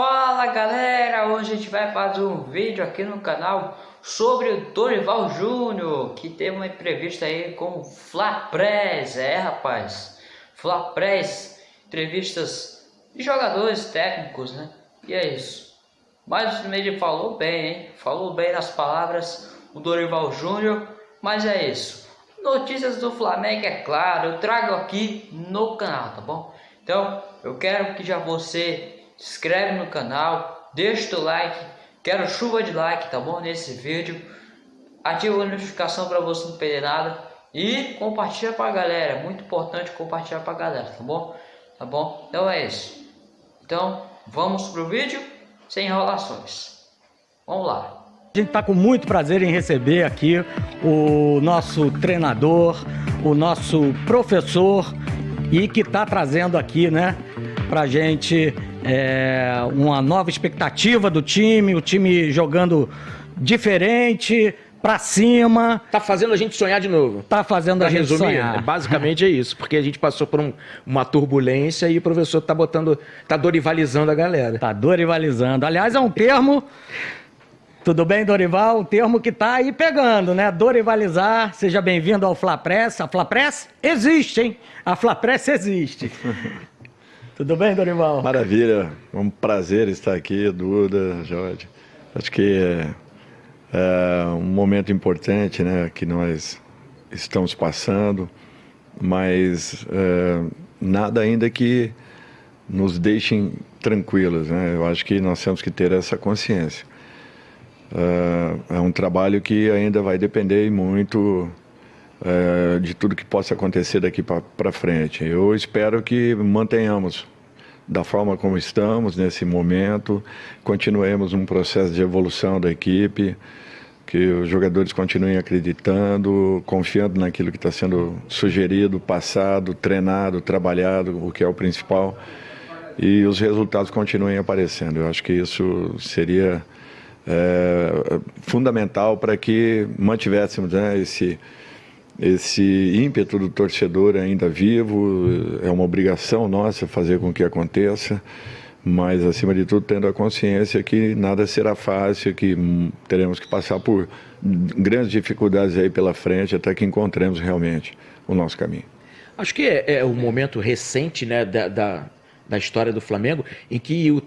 Fala galera, hoje a gente vai fazer um vídeo aqui no canal sobre o Dorival Júnior que teve uma entrevista aí com o Flapress, é rapaz, Flapress, entrevistas de jogadores técnicos, né? E é isso. Mas Meide falou bem, hein? Falou bem nas palavras o Dorival Júnior, mas é isso. Notícias do Flamengo, é claro, eu trago aqui no canal, tá bom? Então, eu quero que já você se inscreve no canal, deixa o like, quero chuva de like, tá bom? Nesse vídeo, ativa a notificação para você não perder nada e compartilha para a galera, é muito importante compartilhar para a galera, tá bom? Tá bom? Então é isso. Então, vamos pro vídeo sem enrolações. Vamos lá. A gente está com muito prazer em receber aqui o nosso treinador, o nosso professor e que está trazendo aqui, né, para gente é, uma nova expectativa do time, o time jogando diferente, para cima. Tá fazendo a gente sonhar de novo. Tá fazendo pra a gente resumir, sonhar. Né? Basicamente é isso, porque a gente passou por um, uma turbulência e o professor tá botando, tá dorivalizando a galera. Tá dorivalizando. Aliás, é um termo tudo bem, Dorival? Um termo que tá aí pegando, né? Dorivalizar. Seja bem-vindo ao Flapress. A Flapress existe, hein? A Flapress existe. Tudo bem, Dorival? Maravilha, é um prazer estar aqui, Duda, Jorge. Acho que é, é, um momento importante né, que nós estamos passando, mas é, nada ainda que nos deixem tranquilos. Né? Eu acho que nós temos que ter essa consciência. É, é um trabalho que ainda vai depender muito é, de tudo que possa acontecer daqui para frente. Eu espero que mantenhamos da forma como estamos nesse momento, continuemos um processo de evolução da equipe, que os jogadores continuem acreditando, confiando naquilo que está sendo sugerido, passado, treinado, trabalhado, o que é o principal, e os resultados continuem aparecendo. Eu acho que isso seria é, fundamental para que mantivéssemos né, esse esse ímpeto do torcedor ainda vivo, é uma obrigação nossa fazer com que aconteça, mas acima de tudo tendo a consciência que nada será fácil, que teremos que passar por grandes dificuldades aí pela frente até que encontremos realmente o nosso caminho. Acho que é, é um momento recente né, da, da, da história do Flamengo em que o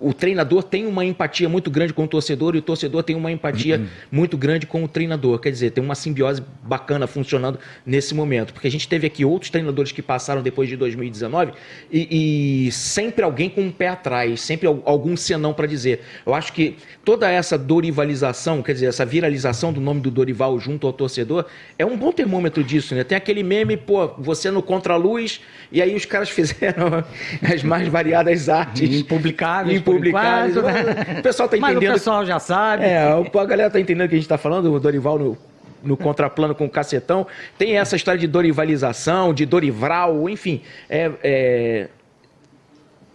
o treinador tem uma empatia muito grande com o torcedor e o torcedor tem uma empatia uhum. muito grande com o treinador. Quer dizer, tem uma simbiose bacana funcionando nesse momento. Porque a gente teve aqui outros treinadores que passaram depois de 2019 e, e sempre alguém com um pé atrás, sempre algum senão para dizer. Eu acho que toda essa dorivalização, quer dizer, essa viralização do nome do Dorival junto ao torcedor, é um bom termômetro disso, né? Tem aquele meme, pô, você no contra-luz, e aí os caras fizeram as mais variadas artes. Impublicáveis publicados. Né? O pessoal tá entendendo. Mas o pessoal já sabe. É, a galera tá entendendo o que a gente tá falando, o Dorival no, no contraplano com o cacetão. Tem essa história de dorivalização, de Dorival, enfim. É, é...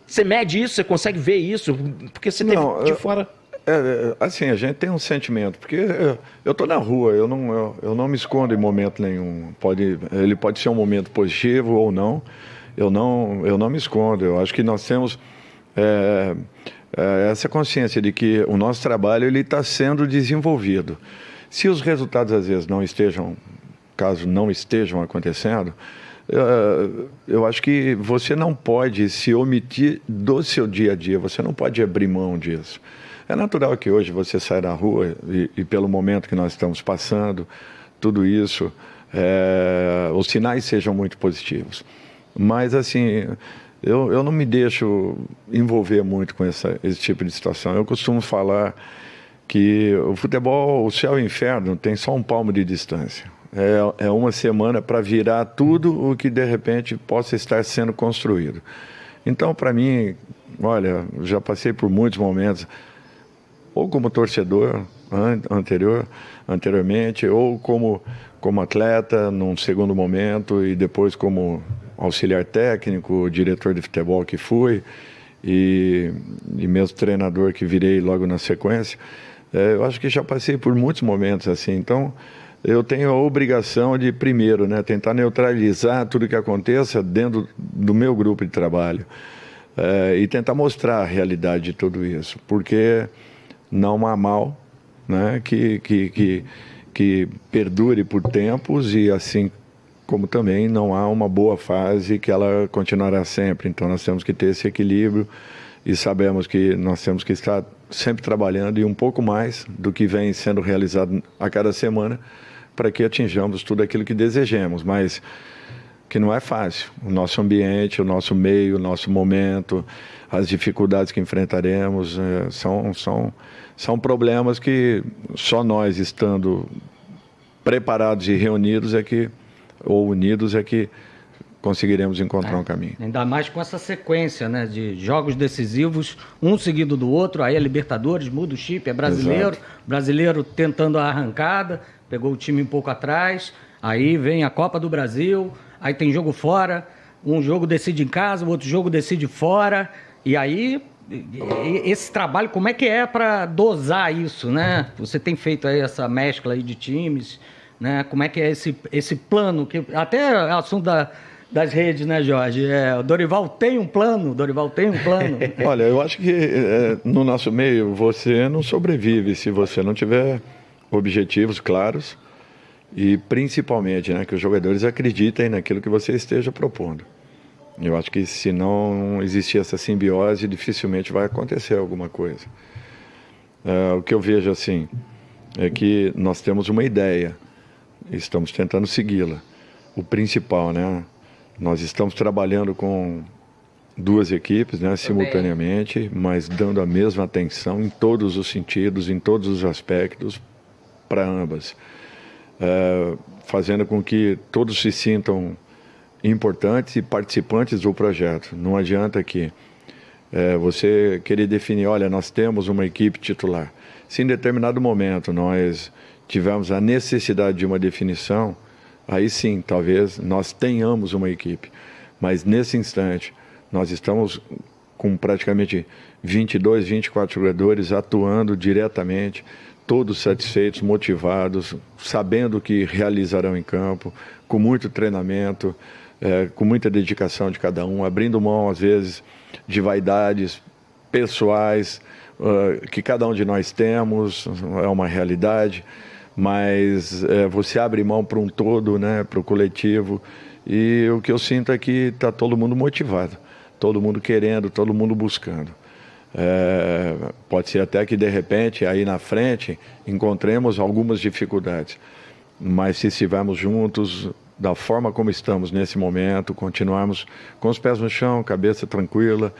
Você mede isso, você consegue ver isso, porque você tem de eu... fora. É, é, assim, a gente tem um sentimento, porque eu, tô na rua, eu não, eu, eu, não me escondo em momento nenhum. Pode, ele pode ser um momento positivo ou não, eu não, eu não me escondo. Eu acho que nós temos é, é, essa consciência de que o nosso trabalho ele está sendo desenvolvido. Se os resultados às vezes não estejam, caso não estejam acontecendo, é, eu acho que você não pode se omitir do seu dia a dia, você não pode abrir mão disso. É natural que hoje você saia na rua e, e pelo momento que nós estamos passando, tudo isso, é, os sinais sejam muito positivos. Mas, assim, eu, eu não me deixo envolver muito com essa, esse tipo de situação. Eu costumo falar que o futebol, o céu e o inferno, tem só um palmo de distância. É, é uma semana para virar tudo o que de repente possa estar sendo construído. Então, para mim, olha, já passei por muitos momentos, ou como torcedor anterior, anteriormente, ou como, como atleta num segundo momento e depois como auxiliar técnico, diretor de futebol que fui e, e mesmo treinador que virei logo na sequência, é, eu acho que já passei por muitos momentos assim. Então, eu tenho a obrigação de, primeiro, né, tentar neutralizar tudo que aconteça dentro do meu grupo de trabalho. é, e tentar mostrar a realidade de tudo isso, porque não há mal né, que, que, que, que perdure por tempos e assim como também não há uma boa fase que ela continuará sempre. Então nós temos que ter esse equilíbrio e sabemos que nós temos que estar sempre trabalhando e um pouco mais do que vem sendo realizado a cada semana para que atinjamos tudo aquilo que desejemos, mas que não é fácil. O nosso ambiente, o nosso meio, o nosso momento, as dificuldades que enfrentaremos é, são, são, são problemas que só nós estando preparados e reunidos é que, ou unidos é que conseguiremos encontrar é, um caminho. Ainda mais com essa sequência né, de jogos decisivos, um seguido do outro, aí é Libertadores, muda o chip, é brasileiro, Exato. brasileiro tentando a arrancada, pegou o time um pouco atrás, aí vem a Copa do Brasil, aí tem jogo fora, um jogo decide em casa, o outro jogo decide fora, e aí esse trabalho, como é que é para dosar isso, né? Você tem feito aí essa mescla aí de times, né? Como é que é esse, esse plano, que até é assunto da das redes, né, Jorge? É, o Dorival tem um plano, Dorival tem um plano. Olha, eu acho que é, no nosso meio você não sobrevive se você não tiver objetivos claros e principalmente né, que os jogadores acreditem naquilo que você esteja propondo. Eu acho que se não existir essa simbiose, dificilmente vai acontecer alguma coisa. É, o que eu vejo assim é que nós temos uma ideia, estamos tentando segui-la. O principal, né? Nós estamos trabalhando com duas equipes, né, simultaneamente, mas dando a mesma atenção em todos os sentidos, em todos os aspectos para ambas, é, fazendo com que todos se sintam importantes e participantes do projeto. Não adianta que é, você querer definir, olha, nós temos uma equipe titular. Se em determinado momento nós tivermos a necessidade de uma definição, aí sim, talvez nós tenhamos uma equipe. Mas nesse instante, nós estamos com praticamente 22, 24 jogadores atuando diretamente, todos satisfeitos, motivados, sabendo o que realizarão em campo, com muito treinamento, é, com muita dedicação de cada um, abrindo mão, às vezes, de vaidades pessoais uh, que cada um de nós temos, é uma realidade mas é, você abre mão para um todo, né, para o coletivo, e o que eu sinto é que está todo mundo motivado, todo mundo querendo, todo mundo buscando. É, pode ser até que de repente aí na frente encontremos algumas dificuldades, mas se estivermos juntos da forma como estamos nesse momento, continuarmos com os pés no chão, cabeça tranquila,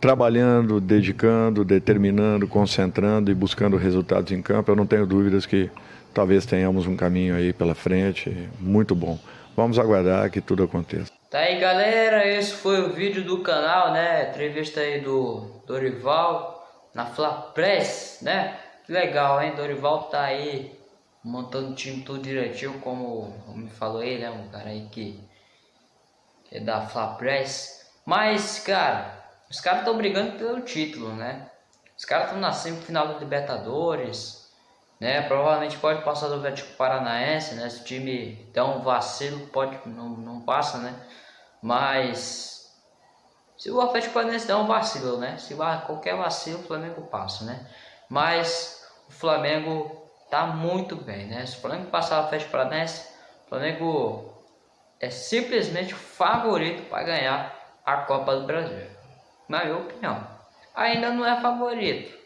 trabalhando, dedicando, determinando, concentrando e buscando resultados em campo, eu não tenho dúvidas que talvez tenhamos um caminho aí pela frente muito bom. Vamos aguardar que tudo aconteça. Tá aí galera, esse foi o vídeo do canal, né? Entrevista aí do Dorival na Fla Press, né? Que legal, hein? Dorival tá aí montando o time tudo direitinho, como me falou ele, né? Um cara aí que é da Fla Press. Mas, cara, os caras estão brigando pelo título, né? Os caras estão na semifinal da Libertadores né? Provavelmente pode passar do Atlético Paranaense, né? Se o time der um vacilo, pode não, não passa, né? Mas se o Atlético Paranaense der um vacilo, né? Se qualquer vacilo, o Flamengo passa, né? Mas o Flamengo tá muito bem, né? Se o Flamengo passar o Atlético Paranaense, o Flamengo é simplesmente favorito para ganhar a Copa do Brasil. Na minha opinião. Ainda não é favorito.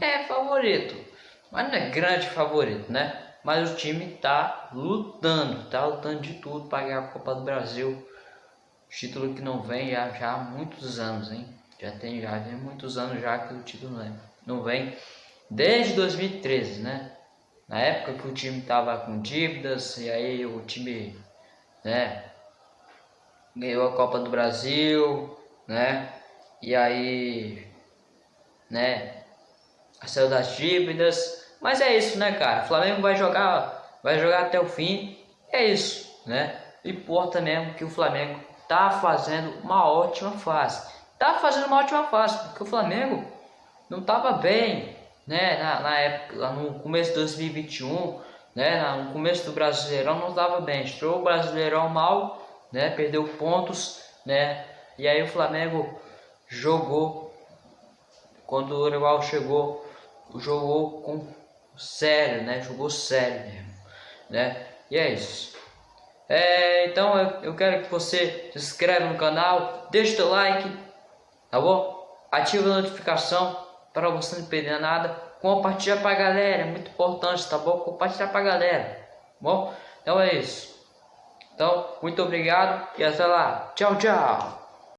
É favorito mas não é grande favorito, né? Mas o time tá lutando, tá lutando de tudo para ganhar a Copa do Brasil. Título que não vem já, já há muitos anos, hein? Já tem já tem muitos anos já que o título não, é, não vem. Desde 2013, né? Na época que o time tava com dívidas e aí o time, né? Ganhou a Copa do Brasil, né? E aí, né? Saiu das dívidas mas é isso, né, cara? O Flamengo vai jogar, vai jogar até o fim. É isso, né? Importa mesmo que o Flamengo tá fazendo uma ótima fase. Tá fazendo uma ótima fase, porque o Flamengo não tava bem, né? Na, na época, no começo de 2021, né? No começo do Brasileirão não estava bem. Estrou o Brasileirão mal, né? Perdeu pontos, né? E aí o Flamengo jogou, quando o Dorival chegou, jogou com sério, né? Jogou sério mesmo, né? E é isso. É, então eu, eu quero que você se inscreva no canal, deixe o like, tá bom? Ative a notificação para você não perder nada. Compartilha pra galera, é muito importante, tá bom? Compartilha pra galera, tá bom? Então é isso. Então, muito obrigado e até lá. Tchau, tchau.